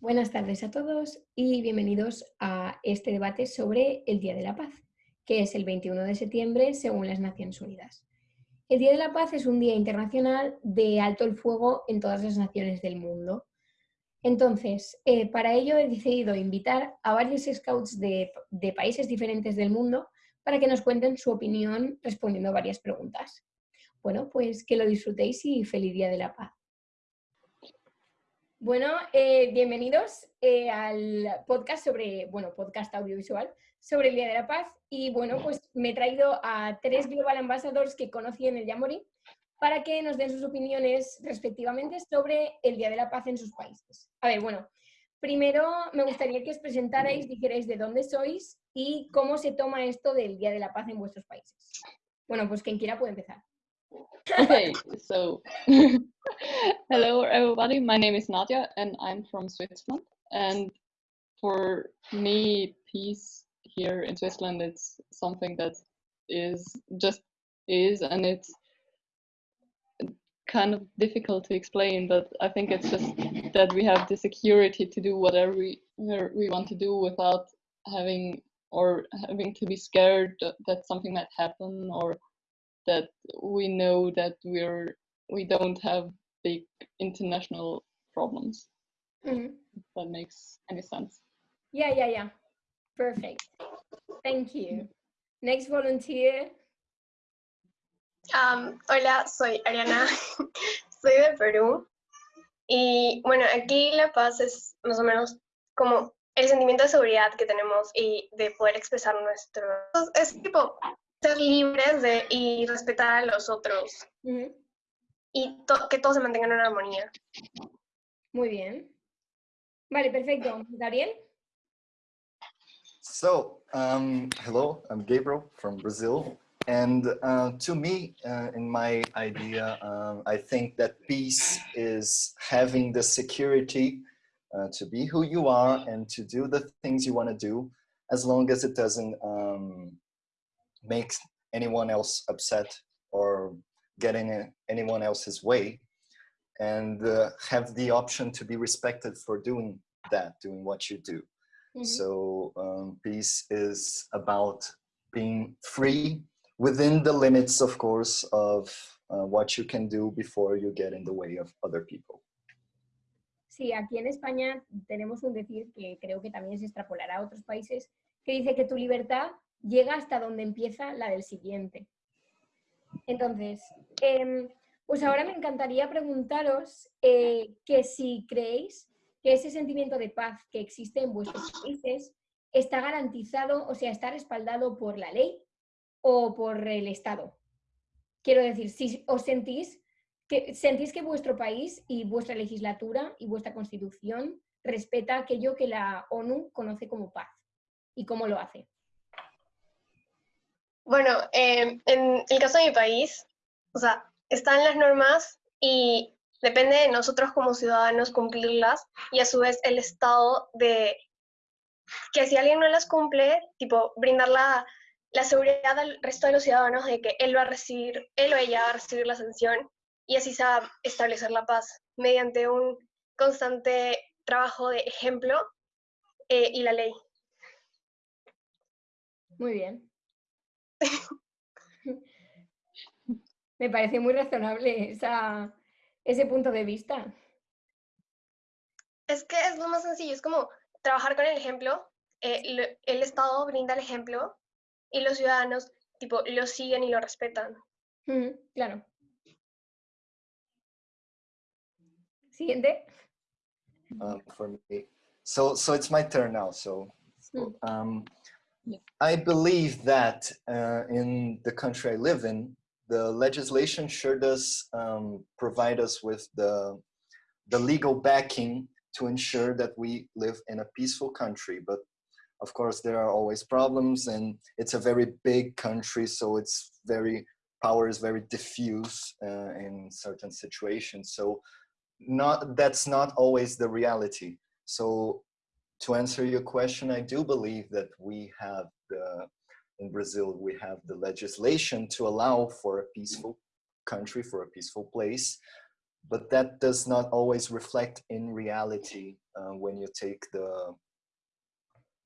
Buenas tardes a todos y bienvenidos a este debate sobre el Día de la Paz, que es el 21 de septiembre según las Naciones Unidas. El Día de la Paz es un día internacional de alto el fuego en todas las naciones del mundo. Entonces, eh, para ello he decidido invitar a varios scouts de, de países diferentes del mundo para que nos cuenten su opinión respondiendo a varias preguntas. Bueno, pues que lo disfrutéis y feliz Día de la Paz. Bueno, eh, bienvenidos eh, al podcast sobre, bueno, podcast audiovisual sobre el Día de la Paz. Y bueno, pues me he traído a tres Global Ambassadors que conocí en el Yamori para que nos den sus opiniones respectivamente sobre el Día de la Paz en sus países. A ver, bueno, primero me gustaría que os presentarais, dijerais de dónde sois y cómo se toma esto del Día de la Paz en vuestros países. Bueno, pues quien quiera puede empezar. Okay, so hello everybody. My name is Nadia and I'm from Switzerland. And for me, peace here in Switzerland, it's something that is just is, and it's kind of difficult to explain. But I think it's just that we have the security to do whatever we we want to do without having or having to be scared that something might happen or that we know that we're we don't have big international problems. Mhm. If that makes any sense. Yeah, yeah, yeah. Perfect. Thank you. Next volunteer. Am, hola, soy Ariana, soy de Perú. Y bueno, aquí La Paz es más o menos como el sentimiento de seguridad que tenemos y de poder expresar nuestro... Es tipo ser libres de y respetar a los otros Ujú. y to- que todos se mantengan en armonía. Muy bien. Vale, perfecto. Gabriel. So, um, hello, I'm Gabriel from Brazil. And uh, to me, uh, in my idea, um, I think that peace is having the security uh, to be who you are and to do the things you want to do, as long as it doesn't um, make anyone else upset or getting in anyone else's way. And uh, have the option to be respected for doing that, doing what you do. Ujú. So um, peace is about being free within the limits, of course, of uh, what you can do before you get in the way of other people. Sí, aquí en España tenemos un decir que creo que también se extrapolará a otros países, que dice que tu libertad llega hasta donde empieza la del siguiente. Entonces, em, pues ahora me encantaría preguntaros eh, que si creéis que ese sentimiento de paz que existe en vuestros países está garantizado, o sea, está respaldado por la ley o por el Estado. Quiero decir, si os sentís que, sentís que vuestro país y vuestra legislatura y vuestra constitución respeta aquello que la ONU conoce como paz y cómo lo hace. Bueno, em, en el caso de mi país, o sea, están las normas y depende de nosotros como ciudadanos cumplirlas y a su vez el Estado de que si alguien no las cumple, tipo, brindar la, la seguridad al resto de los ciudadanos de que él va a recibir, él o ella va a recibir la sanción y así se va a establecer la paz mediante un constante trabajo de ejemplo eh, y la ley. Muy bien. Me parece muy razonable esa, ese punto de vista. Es que es lo más sencillo, es como trabajar con el ejemplo, eh, lo- el Estado brinda el ejemplo y los ciudadanos tipo lo siguen y lo respetan. Ujú, Claro. Siguiente. um, for me. So, so it's my turn now. So, Mm. um, I believe that uh, in the country I live in, the legislation sure does um, provide us with the the legal backing to ensure that we live in a peaceful country. But of course, there are always problems, and it's a very big country, so it's very power is very diffuse uh, in certain situations. So not that's not always the reality so to answer your question i do believe that we have the in brazil we have the legislation to allow for a peaceful country for a peaceful place but that does not always reflect in reality uh, when you take the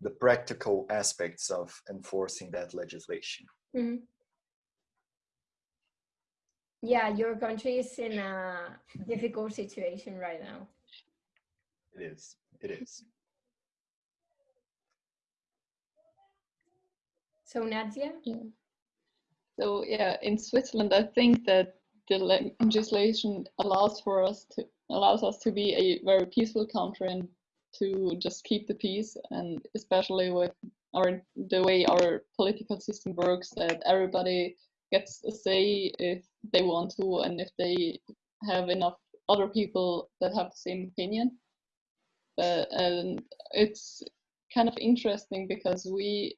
the practical aspects of enforcing that legislation. Mhm. Yeah, your country is in a difficult situation right now. It is. It is. So Nadia? Yeah. So yeah, in Switzerland, I think that the legislation allows for us to allows us to be a very peaceful country and to just keep the peace, and especially with our the way our political system works, that everybody gets a say if they want to, and if they have enough other people that have the same opinion. But and it's kind of interesting because we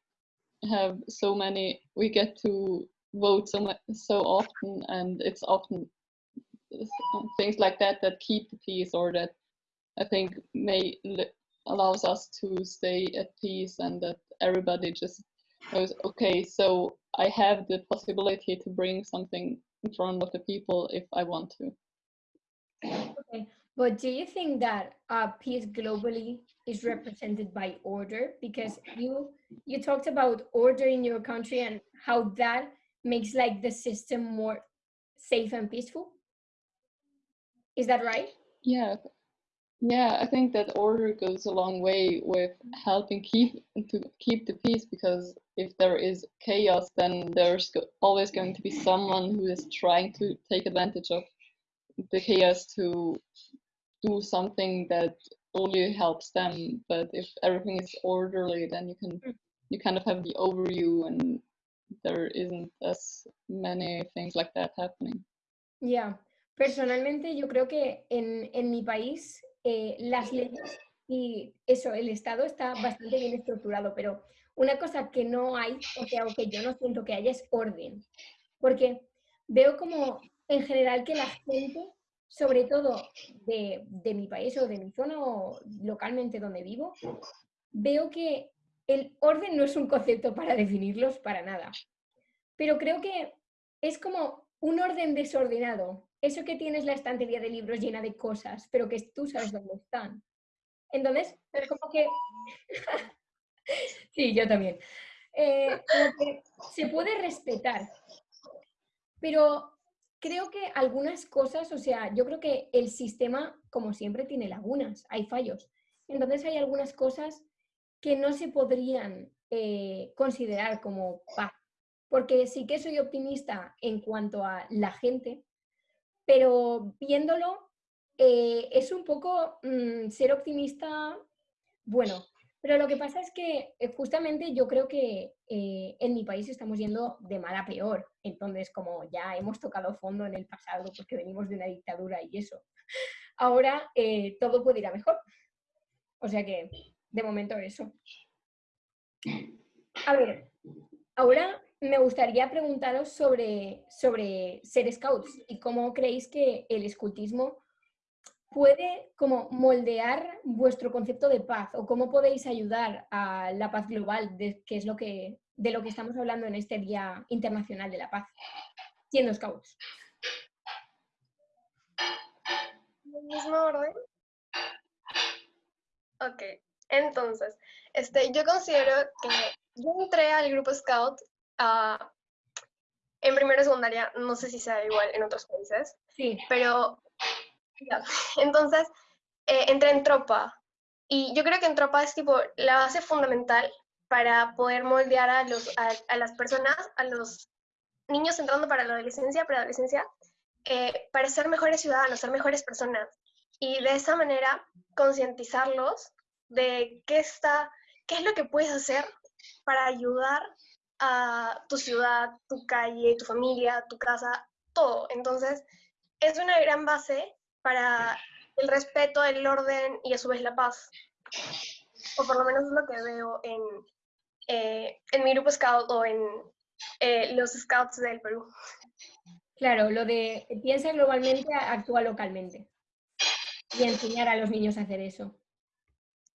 have so many we get to vote so so often and it's often things like that that keep the peace or that i think may allows us to stay at peace and that everybody just knows okay so i have the possibility to bring something in front of the people if i want to Okay. But do you think that uh, peace globally is represented by order? Because oh. you you talked about order in your country and how that makes like the system more safe and peaceful. Is that right? Yeah, yeah, I think that order goes a long way with helping keep to keep the peace because if there is chaos, then there's always going to be someone who is trying to take advantage of the chaos to do something that only helps them. But if everything is orderly, then you can Mm. you kind of have the overview and there isn't as many things like that happening. Ya, personalmente yo creo que en, en mi país eh, las leyes y eso, el Estado está bastante bien estructurado, pero una cosa que no hay, o sea, o que yo no siento que haya es orden, porque veo como en general que la gente, sobre todo de, de mi país o de mi zona o localmente donde vivo, veo que el orden no es un concepto para definirlos para nada, pero creo que es como un orden desordenado. Eso que tienes la estantería de libros llena de cosas, pero que tú sabes dónde están. Entonces, es como que... sí, yo también. Eh, se puede respetar, pero creo que algunas cosas, o sea, yo creo que el sistema, como siempre, tiene lagunas, hay fallos. Entonces hay algunas cosas que no se podrían eh, considerar como paz porque sí que soy optimista en cuanto a la gente, pero viéndolo eh, es un poco mm, ser optimista, bueno, pero lo que pasa es que eh, justamente yo creo que eh, en mi país estamos yendo de mal a peor, entonces como ya hemos tocado fondo en el pasado porque venimos de una dictadura y eso, ahora eh, todo puede ir a mejor. O sea que, de momento eso. A ver, ahora me gustaría preguntaros sobre, sobre ser scouts y cómo creéis que el escultismo puede como moldear vuestro concepto de paz o cómo podéis ayudar a la paz global, de, que es lo que, de lo que estamos hablando en este Día Internacional de la Paz, siendo scouts. ¿En el mismo orden? Ok, entonces, este, yo considero que yo entré al grupo Scout ah, en primero secundaria, no sé si sea igual en otros países, Sí, pero entonces eh, entré en tropa y yo creo que en tropa es tipo la base fundamental para poder moldear a, los, a, a las personas, a los niños entrando para la adolescencia, preadolescencia, eh, para ser mejores ciudadanos, ser mejores personas y de esa manera concientizarlos de qué está, qué es lo que puedes hacer para ayudar a tu ciudad, tu calle, tu familia, tu casa, todo. Entonces, es una gran base para el respeto, el orden y a su vez la paz. O por lo menos es lo que veo en, eh, en mi grupo scout o en eh, los scouts del Perú. claro, lo de piensa globalmente, actúa localmente. Y enseñar a los niños a hacer eso.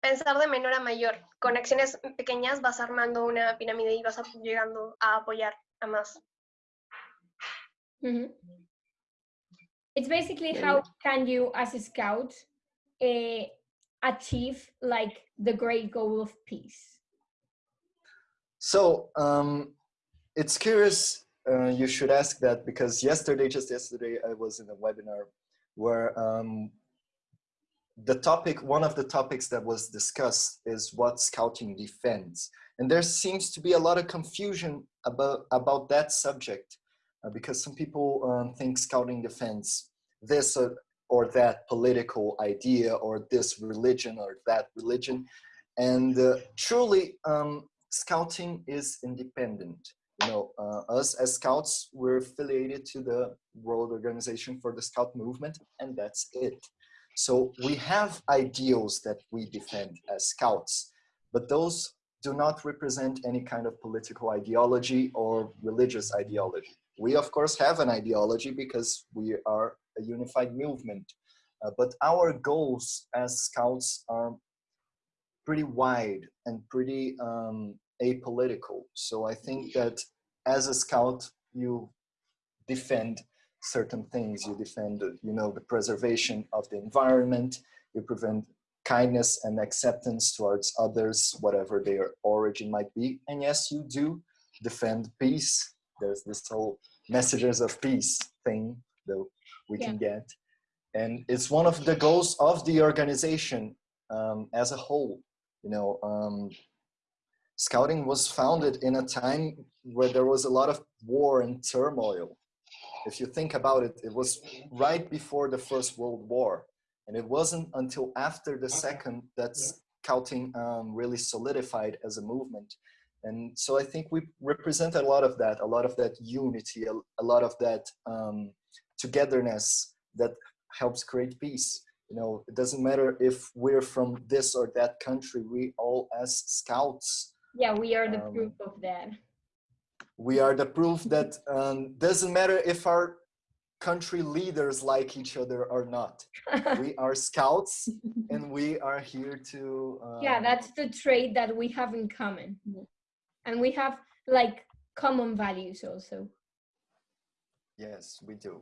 Pensar de menor a mayor. Con acciones pequeñas vas armando una pirámide y vas llegando a apoyar a más. It's basically how can you, as a scout, uh, achieve like the great goal of peace. So um, it's curious. Uh, you should ask that because yesterday, just yesterday, I was in a webinar where um, the topic, one of the topics that was discussed is what scouting defends. And there seems to be a lot of confusion about, about that subject uh, because some people um, think scouting defends this or, or, that political idea or this religion or that religion. And uh, truly, um, scouting is independent. You know, uh, us as scouts, we're affiliated to the World Organization for the Scout Movement, and that's it. So we have ideals that we defend as scouts, but those do not represent any kind of political ideology or religious ideology. We of course have an ideology because we are a unified movement, uh, but our goals as scouts are pretty wide and pretty um, apolitical. So I think that as a scout, you defend certain things. You defend, you know, the preservation of the environment. You prevent kindness and acceptance towards others, whatever their origin might be. And yes, you do defend peace. There's this whole messages of peace thing that we yeah. can get. And it's one of the goals of the organization um, as a whole. You know, um, Scouting was founded in a time where there was a lot of war and turmoil if you think about it, it was right before the First World War. And it wasn't until after the second that scouting um, really solidified as a movement. And so I think we represent a lot of that, a lot of that unity, a, a lot of that um, togetherness that helps create peace. You know, it doesn't matter if we're from this or that country, we all as scouts. Yeah, we are the um, proof of that we are the proof that um, doesn't matter if our country leaders like each other or not. we are scouts and we are here to... Um, yeah, that's the trait that we have in common. And we have like common values also. Yes, we do.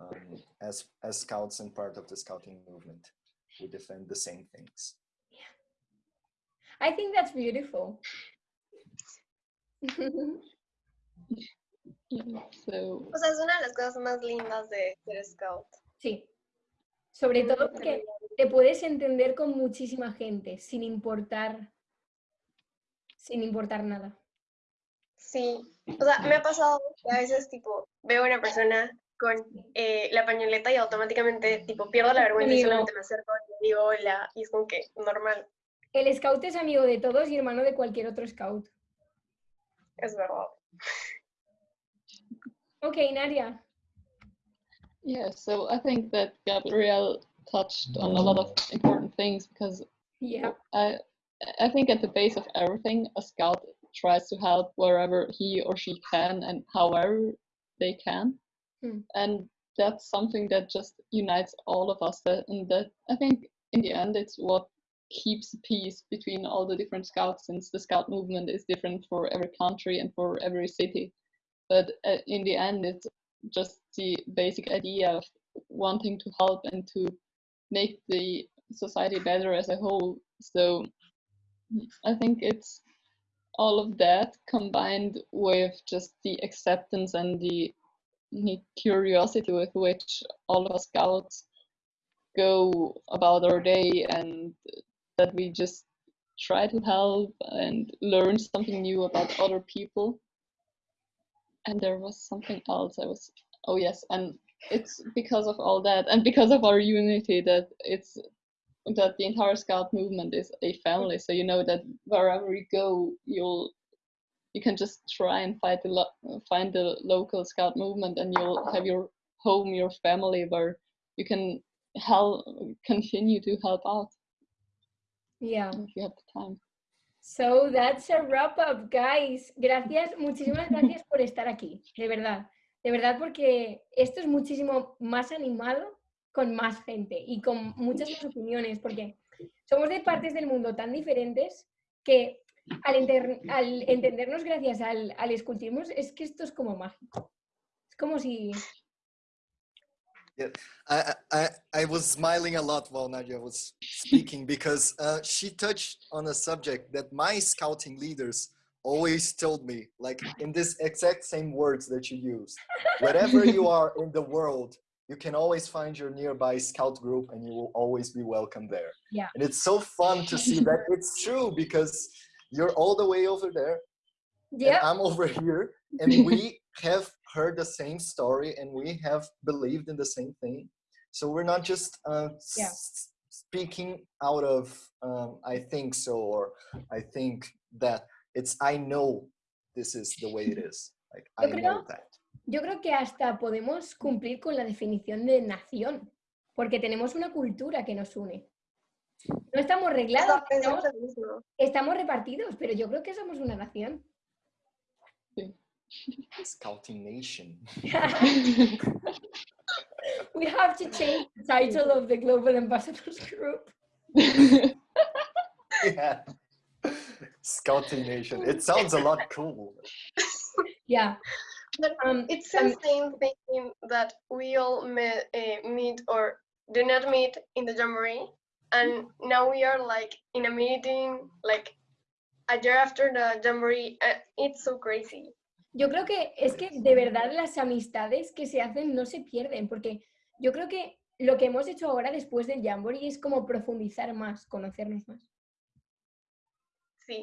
Um, as, as scouts and part of the scouting movement, we defend the same things. Yeah. I think that's beautiful. So... O sea, es una de las cosas más lindas de ser scout. Sí. Sobre todo porque te puedes entender con muchísima gente sin importar, sin importar nada. Sí, o sea, me ha pasado que a veces tipo veo a una persona con eh, la pañoleta y automáticamente tipo pierdo la vergüenza y solamente me acerco y digo hola y es como que normal. El scout es amigo de todos y hermano de cualquier otro scout. Es verdad. Okay, Nadia. Yeah, so I think that Gabrielle touched on a lot of important things because yeah, I I think at the base of everything, a scout tries to help wherever he or she can and however they can, hmm. and that's something that just unites all of us. That and that I think in the end, it's what keeps peace between all the different scouts since the scout movement is different for every country and for every city but uh, in the end it's just the basic idea of wanting to help and to make the society better as a whole so i think it's all of that combined with just the acceptance and the, curiosity with which all of us scouts go about our day and that we just try to help and learn something new about other people. And there was something else i was oh yes and it's because of all that and because of our unity that it's that the entire scout movement is a family so you know that wherever you go you'll you can just try and find the lo- find the local scout movement and you'll have your home your family where you can help continue to help out yeah if you have the time So that's a wrap up, guys. Gracias, muchísimas gracias por estar aquí, de verdad. De verdad, porque esto es muchísimo más animado con más gente y con muchas más opiniones, porque somos de partes del mundo tan diferentes que al, entendernos gracias al, al escultismo es que esto es como mágico. Es como si I, I, I was smiling a lot while Nadia was speaking because uh, she touched on a subject that my scouting leaders always told me, like in this exact same words that you use. Wherever you are in the world, you can always find your nearby scout group and you will always be welcome there. Yeah. And it's so fun to see that it's true because you're all the way over there Yeah, I'm over here and we have heard the same story and we have believed in the same thing. So we're not just uh, Yeah. speaking out of um, I think so or I think that. It's I know this is the way it is. Like I know that. Yo creo que hasta podemos cumplir con la definición de nación, porque tenemos una cultura que nos une. No estamos reglados, estamos repartidos, pero yo creo que somos una nación. Scouting Nation. We have to change the title of the Global Ambassadors Group. yeah. Scouting Nation. It sounds a lot cool. Yeah. Um, It's the same thing that we all met, uh, meet or do not meet in the Jamboree, and now we are like in a meeting like a year after the Jamboree. Uh, it's so crazy. Yo creo que es que de verdad las amistades que se hacen no se pierden, porque yo creo que lo que hemos hecho ahora después del Jamboree es como profundizar más, conocernos más. Sí,